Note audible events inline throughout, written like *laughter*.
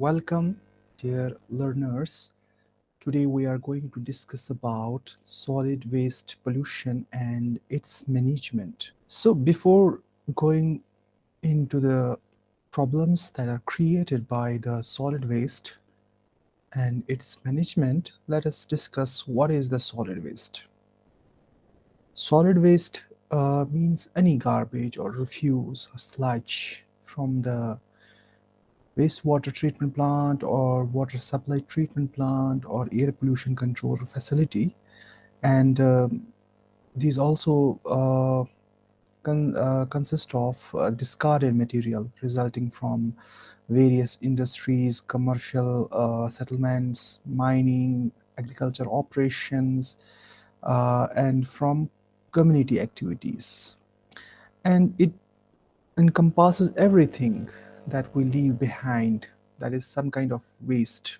Welcome, dear learners. Today we are going to discuss about solid waste pollution and its management. So before going into the problems that are created by the solid waste and its management, let us discuss what is the solid waste. Solid waste uh, means any garbage or refuse or sludge from the wastewater treatment plant or water supply treatment plant or air pollution control facility and um, these also uh, con uh, consist of uh, discarded material resulting from various industries, commercial uh, settlements, mining, agriculture operations, uh, and from community activities. And it encompasses everything that we leave behind. That is some kind of waste.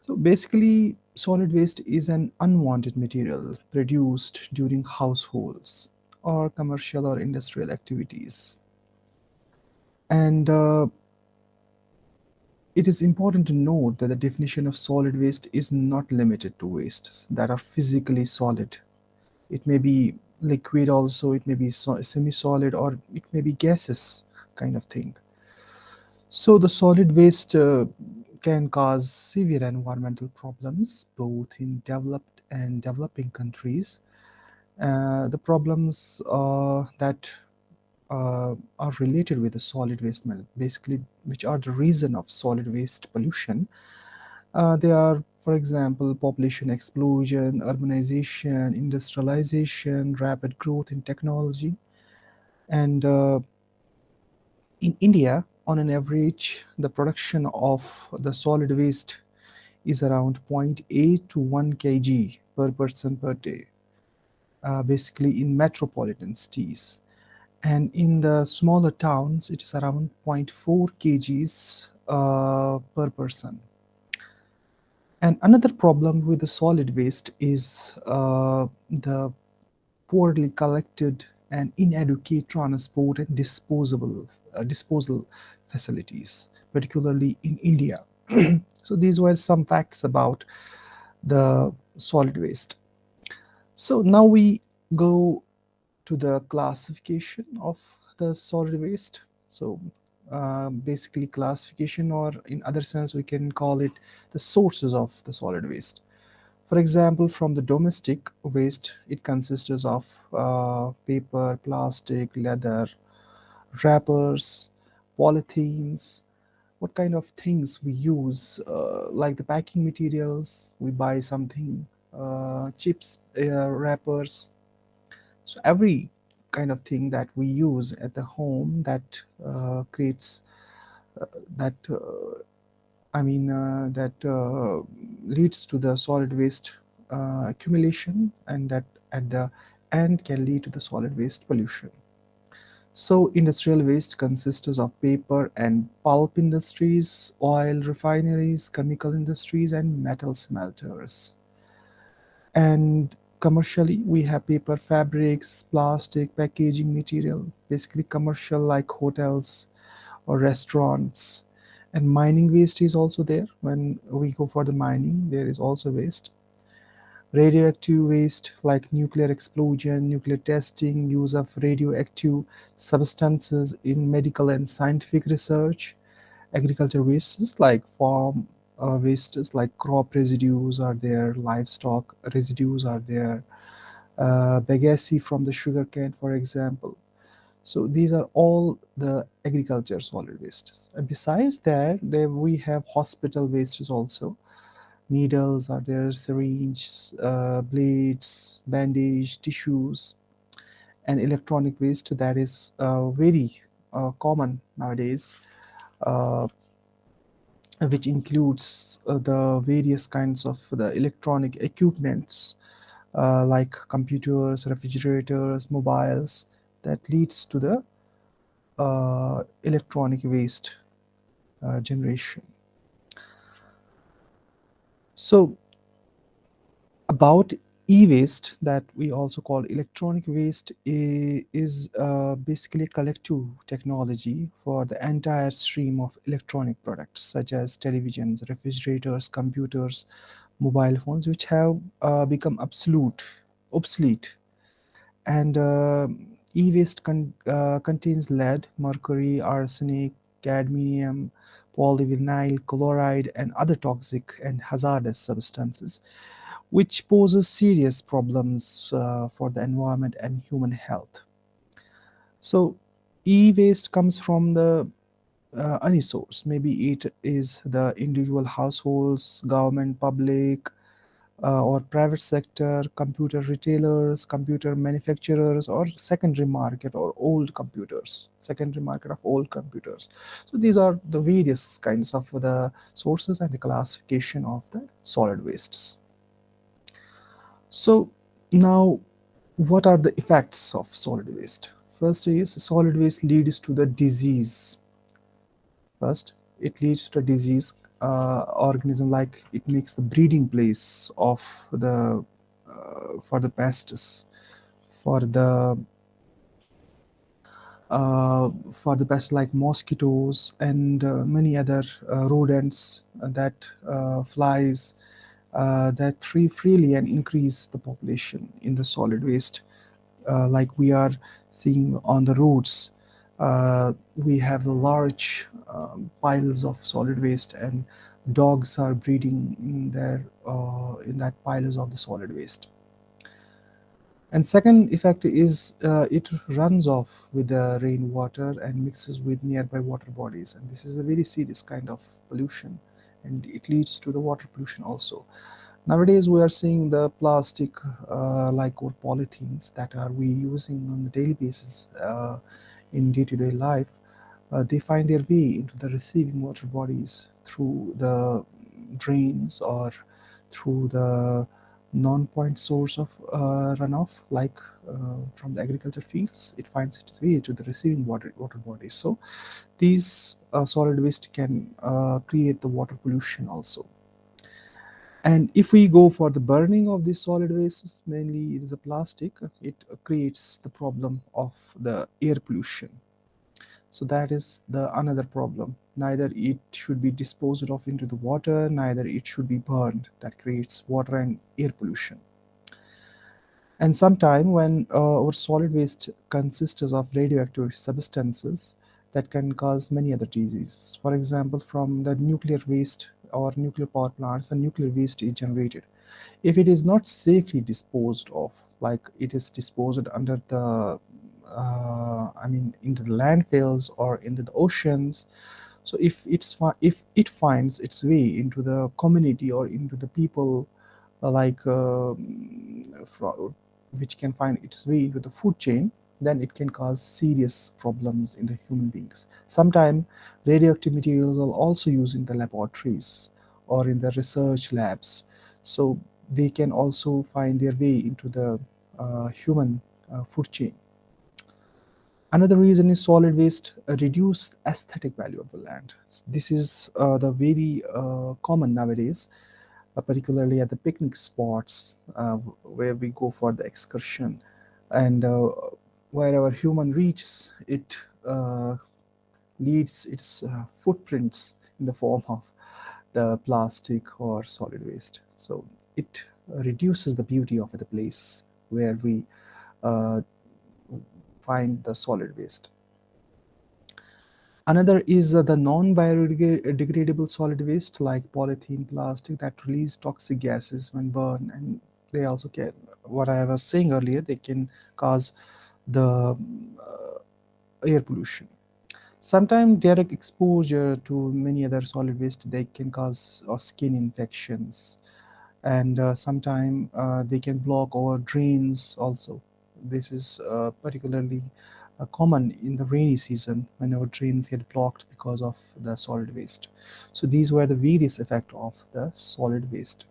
So basically solid waste is an unwanted material produced during households or commercial or industrial activities. And uh, it is important to note that the definition of solid waste is not limited to wastes that are physically solid. It may be liquid also it may be semi-solid or it may be gases kind of thing so the solid waste uh, can cause severe environmental problems both in developed and developing countries. Uh, the problems uh, that uh, are related with the solid waste, basically which are the reason of solid waste pollution. Uh, they are, for example, population explosion, urbanization, industrialization, rapid growth in technology. And uh, in India, on an average, the production of the solid waste is around 0.8 to 1 kg per person per day, uh, basically in metropolitan cities. And in the smaller towns, it is around 0.4 kgs uh, per person. And another problem with the solid waste is uh, the poorly collected and inadequate transport and disposable uh, disposal facilities, particularly in India. *clears throat* so these were some facts about the solid waste. So now we go to the classification of the solid waste. So uh, basically classification or in other sense we can call it the sources of the solid waste. For example, from the domestic waste, it consists of uh, paper, plastic, leather, wrappers, polythenes, what kind of things we use, uh, like the packing materials, we buy something, uh, chips, uh, wrappers. So every kind of thing that we use at the home that uh, creates uh, that uh, I mean that leads to the solid waste accumulation and that at the end can lead to the solid waste pollution. So industrial waste consists of paper and pulp industries, oil refineries, chemical industries, and metal smelters. And commercially, we have paper fabrics, plastic, packaging material, basically commercial like hotels or restaurants. And mining waste is also there. When we go for the mining, there is also waste radioactive waste like nuclear explosion, nuclear testing, use of radioactive substances in medical and scientific research, agriculture wastes like farm uh, wastes like crop residues are there, livestock residues are there, uh, bagasse from the sugar cane, for example. So these are all the agriculture solid wastes. And besides that, there we have hospital wastes also needles are there, syringes, uh, blades, bandage, tissues, and electronic waste that is uh, very uh, common nowadays, uh, which includes uh, the various kinds of the electronic equipments uh, like computers, refrigerators, mobiles that leads to the electronic waste generation. So about e-waste that we also call electronic waste is uh, basically collective technology for the entire stream of electronic products such as televisions refrigerators computers mobile phones which have uh, become absolute obsolete. And uh, e-waste con uh, contains lead mercury arsenic cadmium polyvinyl chloride and other toxic and hazardous substances which poses serious problems uh, for the environment and human health. So e-waste comes from the uh, any source. Maybe it is the individual households, government, public, uh, or private sector, computer retailers, computer manufacturers, or secondary market or old computers, secondary market of old computers. So these are the various kinds of the sources and the classification of the solid wastes. So now what are the effects of solid waste? First is solid waste leads to the disease. First, it leads to disease uh, organism like it makes the breeding place of the uh, for the pests, for the uh, for the pests like mosquitoes and uh, many other uh, rodents that uh, flies that free freely and increase the population in the solid waste like we are seeing on the roads. We have the large um, piles of solid waste and dogs are breeding in their uh, in that piles of the solid waste and second effect is uh, it runs off with the rainwater and mixes with nearby water bodies and this is a very serious kind of pollution and it leads to the water pollution also. Nowadays we are seeing the plastic uh, like or polythenes that are we using on a daily basis uh, in day-to-day -day life. Uh, they find their way into the receiving water bodies through the drains or through the non-point source of uh, runoff like uh, from the agriculture fields. It finds its way to the receiving water water bodies. So these uh, solid waste can uh, create the water pollution also. And if we go for the burning of these solid wastes mainly it is a plastic it creates the problem of the air pollution so that is the another problem. Neither it should be disposed of into the water neither it should be burned. That creates water and air pollution. And sometime when uh, our solid waste consists of radioactive substances that can cause many other diseases. For example from the nuclear waste or nuclear power plants and nuclear waste is generated. If it is not safely disposed of like it is disposed under the uh, I mean into the landfills or into the oceans so if it's if it finds its way into the community or into the people uh, like uh, which can find its way into the food chain then it can cause serious problems in the human beings. Sometimes radioactive materials are also used in the laboratories or in the research labs. So they can also find their way into the uh, human uh, food chain. Another reason is solid waste uh, reduce aesthetic value of the land. This is uh, the very uh, common nowadays, uh, particularly at the picnic spots where we go for the excursion. And wherever human reaches, it uh, leaves its uh, footprints in the form of the plastic or solid waste. So it reduces the beauty of the place where we uh, find the solid waste. Another is uh, the non-biodegradable solid waste like polythene, plastic that release toxic gases when burned and they also can, what I was saying earlier, they can cause the uh, air pollution. Sometimes direct exposure to many other solid waste, they can cause uh, skin infections. And uh, sometimes uh, they can block our drains also. This is uh, particularly uh, common in the rainy season when our drains get blocked because of the solid waste. So these were the various effect of the solid waste.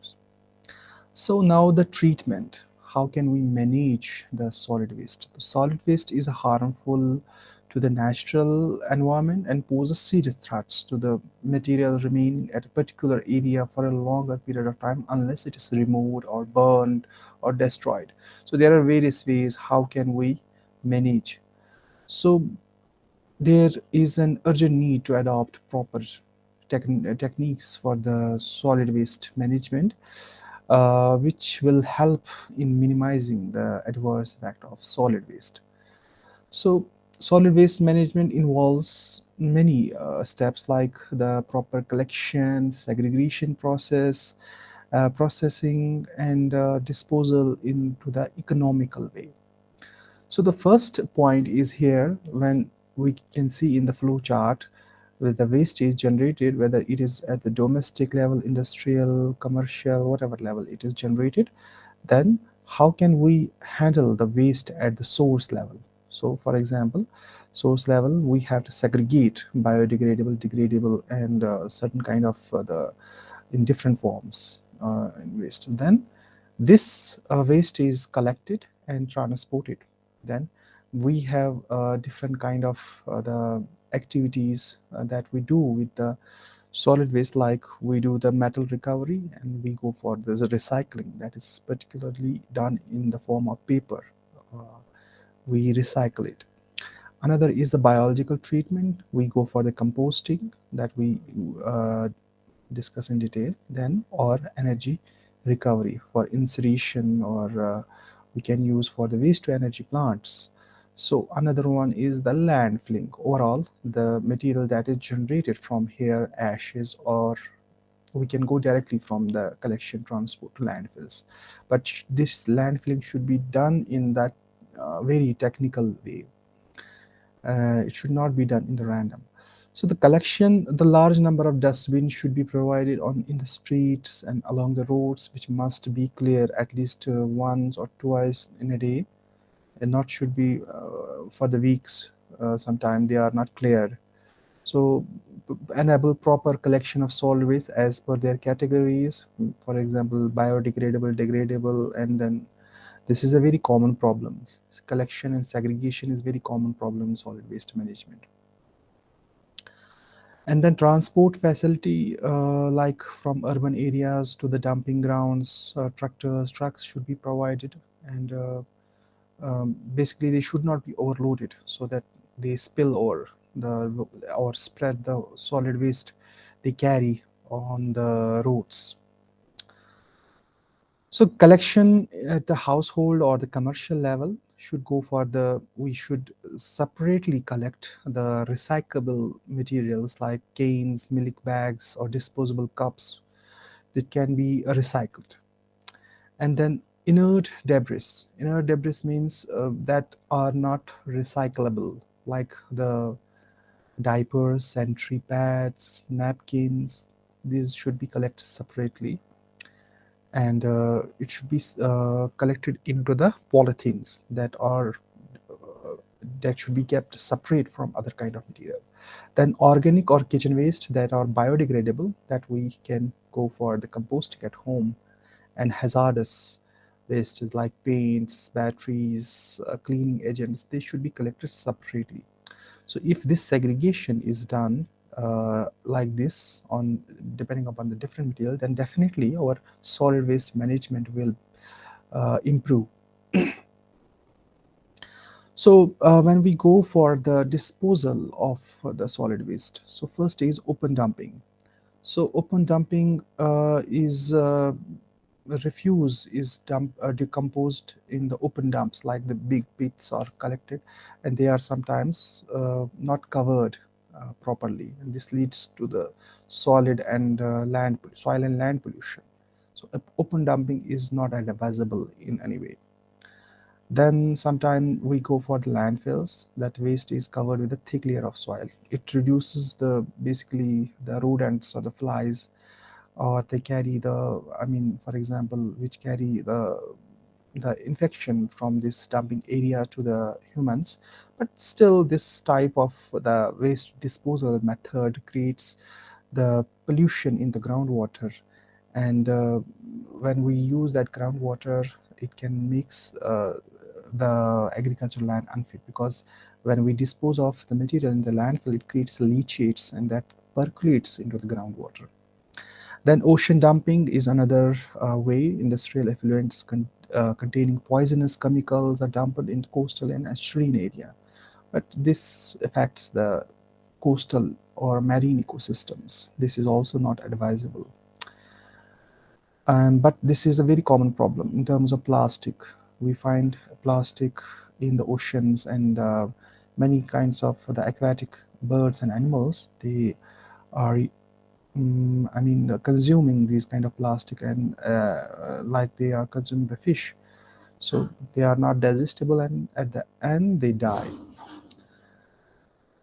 So now the treatment how can we manage the solid waste? The solid waste is a harmful to the natural environment and poses serious threats to the material remaining at a particular area for a longer period of time unless it is removed or burned or destroyed. So there are various ways how can we manage. So there is an urgent need to adopt proper techniques for the solid waste management uh, which will help in minimizing the adverse effect of solid waste. So solid waste management involves many uh, steps like the proper collection, segregation process, uh, processing and uh, disposal into the economical way. So the first point is here when we can see in the flow chart where the waste is generated whether it is at the domestic level industrial commercial whatever level it is generated then how can we handle the waste at the source level so for example source level we have to segregate biodegradable degradable and uh, certain kind of uh, the in different forms uh, in waste. Then this uh, waste is collected and transported. Then we have uh, different kind of uh, the activities that we do with the solid waste like we do the metal recovery and we go for the recycling that is particularly done in the form of paper uh, we recycle it another is the biological treatment we go for the composting that we uh, discuss in detail then or energy recovery for incineration or uh, we can use for the waste to energy plants so another one is the landfilling. Overall, the material that is generated from here, ashes, or we can go directly from the collection transport to landfills. But this landfilling should be done in that uh, very technical way. Uh, it should not be done in the random. So the collection, the large number of dustbins should be provided on in the streets and along the roads, which must be clear at least uh, once or twice in a day and not should be uh, for the weeks uh, sometime they are not cleared so enable proper collection of solid waste as per their categories for example biodegradable degradable and then this is a very common problem. Collection and segregation is very common problem in solid waste management. And then transport facility uh, like from urban areas to the dumping grounds uh, tractors trucks should be provided. And uh, um, basically they should not be overloaded so that they spill over the or spread the solid waste they carry on the roads so collection at the household or the commercial level should go for the we should separately collect the recyclable materials like canes milk bags or disposable cups that can be recycled and then inert debris. Inert debris means uh, that are not recyclable, like the diapers, sanitary pads, napkins. These should be collected separately and uh, it should be uh, collected into the polythenes that are uh, that should be kept separate from other kind of material then organic or kitchen waste that are biodegradable that we can go for the composting at home and hazardous wastes like paints, batteries, uh, cleaning agents, they should be collected separately. So if this segregation is done uh, like this on depending upon the different material, then definitely our solid waste management will uh, improve. *clears throat* so uh, when we go for the disposal of the solid waste, so first is open dumping. So open dumping uh, is uh, refuse is dump, uh, decomposed in the open dumps like the big pits are collected and they are sometimes uh, not covered uh, properly. And this leads to the solid and uh, land soil and land pollution. So open dumping is not advisable in any way. Then sometime we go for the landfills. That waste is covered with a thick layer of soil. It reduces the basically the rodents or the flies or they carry the i mean for example which carry the the infection from this dumping area to the humans. But still this type of the waste disposal method creates the pollution in the groundwater. And uh, when we use that groundwater it can mix uh, the agricultural land unfit. Because when we dispose of the material in the landfill, it creates leachates and that percolates into the groundwater. Then ocean dumping is another uh, way industrial effluents con uh, containing poisonous chemicals are dumped in coastal and estuarine area. But this affects the coastal or marine ecosystems. This is also not advisable. Um, but this is a very common problem in terms of plastic. We find plastic in the oceans and uh, many kinds of the aquatic birds and animals, they are, um, I mean, consuming these kind of plastic and uh, like they are consuming the fish. So they are not digestible and at the end they die.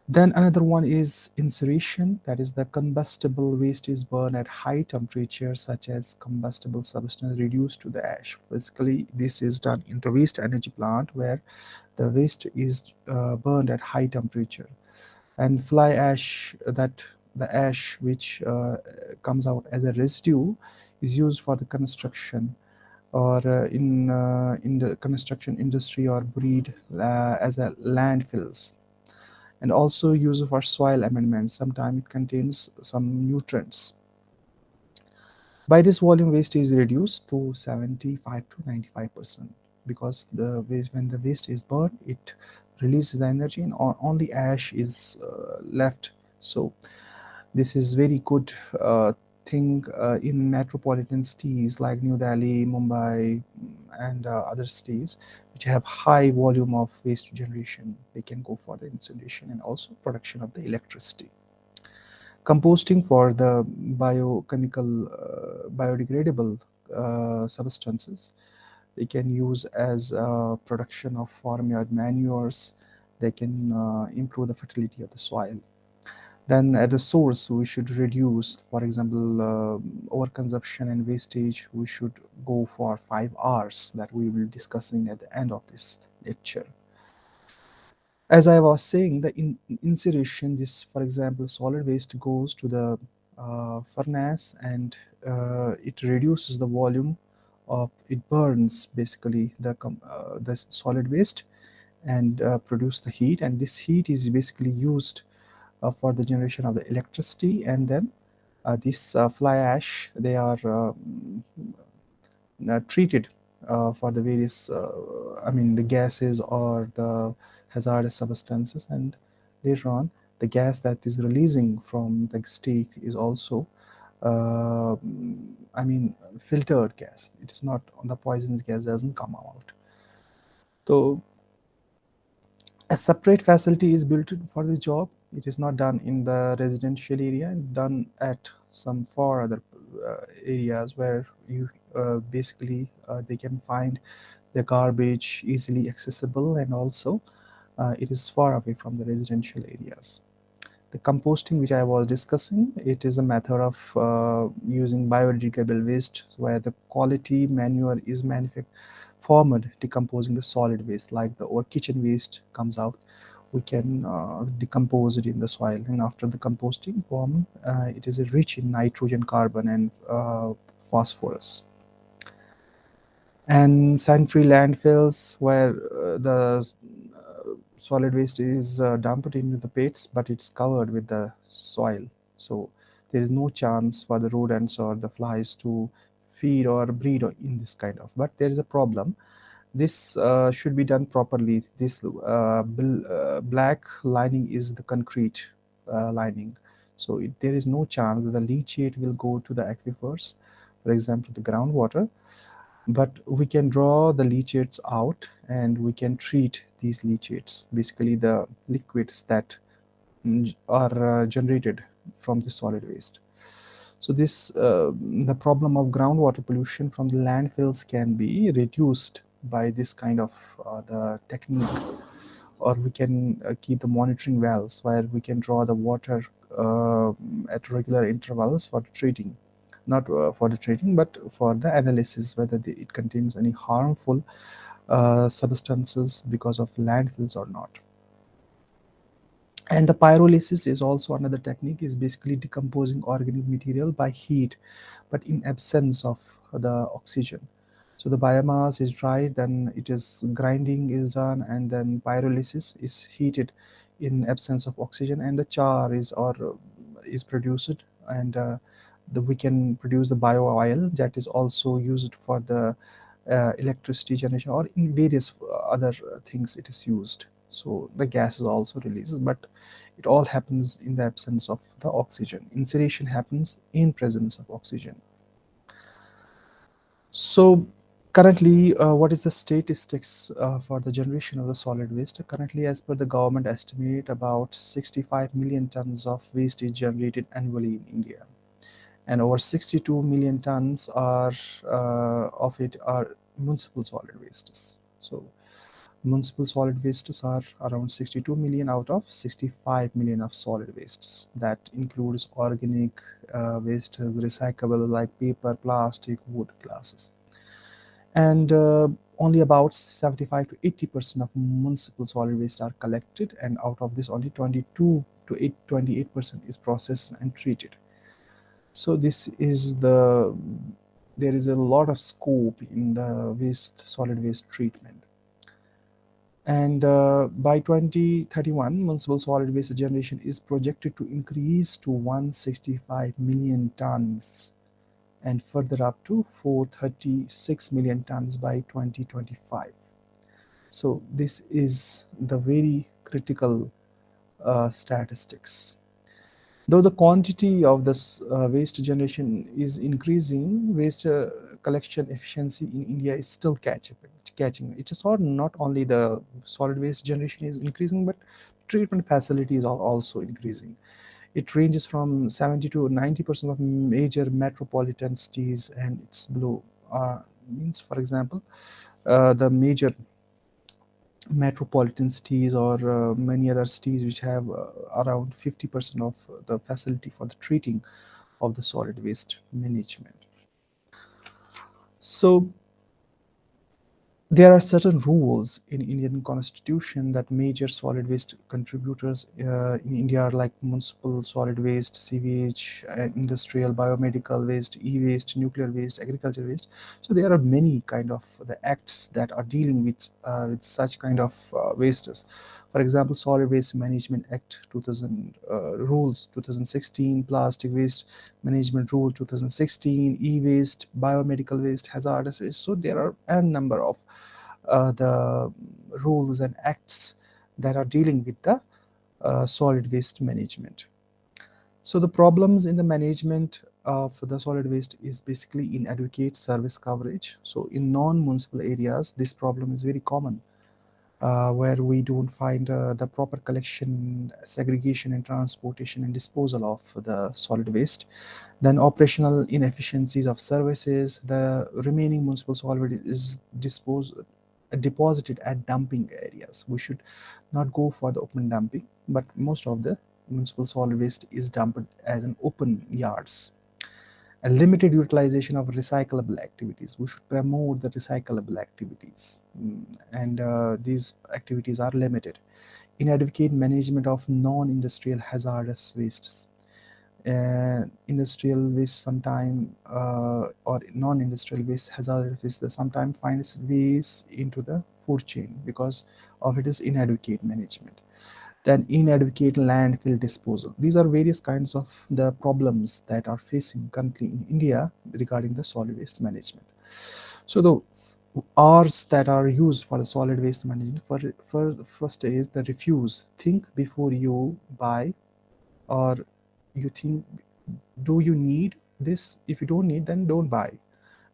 Then another one is incineration, that is the combustible waste is burned at high temperature such as combustible substance reduced to the ash. Physically, this is done in the waste energy plant where the waste is uh, burned at high temperature. And fly ash, that the ash which uh, comes out as a residue is used for the construction or uh, in, uh, in the construction industry or breed as a landfills and also used for soil amendment. Sometimes it contains some nutrients. By this volume waste is reduced to 75 to 95 percent because the waste when the waste is burned it releases the energy and only ash is uh, left so this is very good uh, thing uh, in metropolitan cities like New Delhi, Mumbai, and uh, other cities which have high volume of waste generation. They can go for the incineration and also production of the electricity. Composting for the biochemical, uh, biodegradable uh, substances. They can use as production of farmyard manures. They can improve the fertility of the soil then at the source we should reduce. For example uh, overconsumption and wastage we should go for five R's that we will be discussing at the end of this lecture. As I was saying the in incineration this for example solid waste goes to the uh, furnace and uh, it reduces the volume of it burns basically the uh, the solid waste and uh, produce the heat. And this heat is basically used for the generation of the electricity. And then uh, this uh, fly ash they are treated for the various I mean the gases or the hazardous substances. And later on the gas that is releasing from the stake is also uh, I mean filtered gas. It is not the poisonous gas doesn't come out. So a separate facility is built for this job. It is not done in the residential area done at some far other uh, areas where you uh, basically uh, they can find the garbage easily accessible and also uh, it is far away from the residential areas. The composting which I was discussing, it is a method of uh, using biodegradable waste where the quality manure is manufactured formed decomposing the solid waste like the our kitchen waste comes out we can uh, decompose it in the soil. And after the composting form uh, it is rich in nitrogen carbon and uh, phosphorus. And sanitary landfills where uh, the uh, solid waste is uh, dumped into the pits but it's covered with the soil. So there is no chance for the rodents or the flies to feed or breed in this kind of but there is a problem. This uh, should be done properly. This uh, uh, black lining is the concrete uh, lining. So it, there is no chance that the leachate will go to the aquifers for example the groundwater. But we can draw the leachates out and we can treat these leachates basically the liquids that are uh, generated from the solid waste so this uh, the problem of groundwater pollution from the landfills can be reduced by this kind of uh, the technique or we can uh, keep the monitoring wells where we can draw the water uh, at regular intervals for the treating not uh, for the treating but for the analysis whether the, it contains any harmful uh, substances because of landfills or not and the pyrolysis is also another technique is basically decomposing organic material by heat but in absence of the oxygen So the biomass is dried, then it is grinding is done, and then pyrolysis is heated in absence of oxygen, and the char is or is produced, and uh, the, we can produce the bio oil that is also used for the uh, electricity generation or in various other things it is used. So the gas is also released, but it all happens in the absence of the oxygen. Incineration happens in presence of oxygen. So currently, uh, what is the statistics uh, for the generation of the solid waste? Currently, as per the government estimate, about 65 million tons of waste is generated annually in India. And over 62 million tons are uh, of it are municipal solid wastes. So municipal solid wastes are around 62 million out of 65 million of solid wastes. That includes organic uh, wastes recyclable like paper plastic wood glasses. And uh, only about 75 to 80 percent of municipal solid waste are collected and out of this only 22 to 8, 28 percent is processed and treated. So this is the there is a lot of scope in the waste solid waste treatment and uh, by 2031 municipal solid waste generation is projected to increase to 165 million tons and further up to 436 million tons by 2025 so this is the very critical uh, statistics Though the quantity of this uh, waste generation is increasing, waste uh, collection efficiency in India is still catching. Catching. It is not only the solid waste generation is increasing, but treatment facilities are also increasing. It ranges from 70 to 90 percent of major metropolitan cities and it's below. Uh, means, for example, uh, the major metropolitan cities or uh, many other cities which have uh, around 50% of the facility for the treating of the solid waste management. So there are certain rules in Indian constitution that major solid waste contributors uh, in India are like municipal solid waste, sewage, uh, industrial, biomedical waste, e-waste, nuclear waste, agriculture waste. So there are many kind of the acts that are dealing with, uh, with such kind of uh, wastes. For example, Solid Waste Management Act 2000 uh, rules 2016, Plastic Waste Management Rule 2016, e-waste, biomedical waste, hazardous waste. So there are a number of uh, the rules and acts that are dealing with the uh, solid waste management. So the problems in the management of the solid waste is basically inadequate service coverage. So in non-municipal areas, this problem is very common uh, where we don't find uh, the proper collection, segregation and transportation and disposal of the solid waste. Then operational inefficiencies of services, the remaining municipal solid waste is disposed, deposited at dumping areas. We should not go for the open dumping, but most of the municipal solid waste is dumped as an open yards a limited utilization of recyclable activities. We should promote the recyclable activities mm, and uh, these activities are limited. Inadequate management of non-industrial hazardous wastes. Uh, industrial waste sometime uh, or non-industrial waste hazardous waste sometimes finds ways into the food chain because of its inadequate management then inadequate landfill disposal. These are various kinds of the problems that are facing currently in India regarding the solid waste management. So the R's that are used for the solid waste management for, for first is the refuse. Think before you buy or you think, do you need this? If you don't need, then don't buy.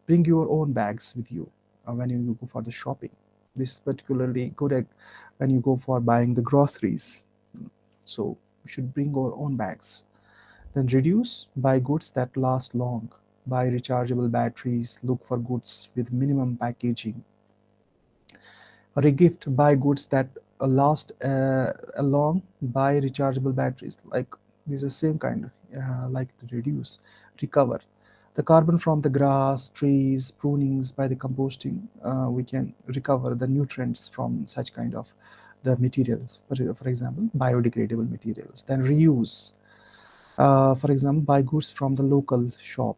Bring your own bags with you uh, when you go for the shopping this is particularly good when you go for buying the groceries. So we should bring our own bags. Then reduce buy goods that last long. Buy rechargeable batteries look for goods with minimum packaging. Or a gift buy goods that last uh, long buy rechargeable batteries. Like these are same kind uh, like to reduce recover the carbon from the grass, trees, prunings by the composting, uh, we can recover the nutrients from such kind of the materials, for, example, biodegradable materials. Then reuse, uh, for example, buy goods from the local shop.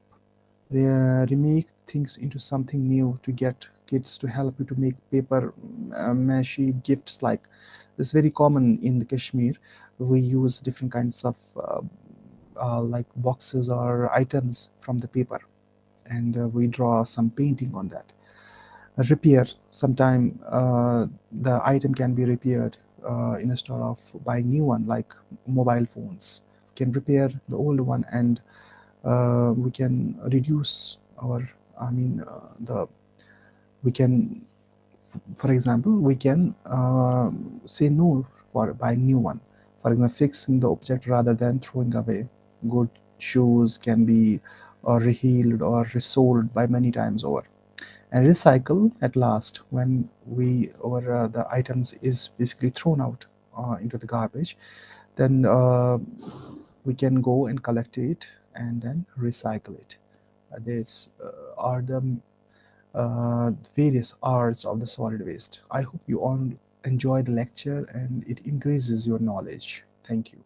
uh, remake things into something new to get kids to help you to make paper uh, mache gifts like it's very common in the Kashmir we use different kinds of uh, like boxes or items from the paper. And uh, we draw some painting on that. Repair sometime uh, the item can be repaired uh, instead of buying new one like mobile phones. Can repair the old one and uh, we can reduce our i mean uh, the we can for example we can uh, say no for buying new one. For example fixing the object rather than throwing away good shoes can be uh, rehealed or resold by many times over. And recycle at last when we or uh, the items is basically thrown out uh, into the garbage then uh, we can go and collect it and then recycle it. Uh, these uh, are the various arts of the solid waste. I hope you all enjoy the lecture and it increases your knowledge. Thank you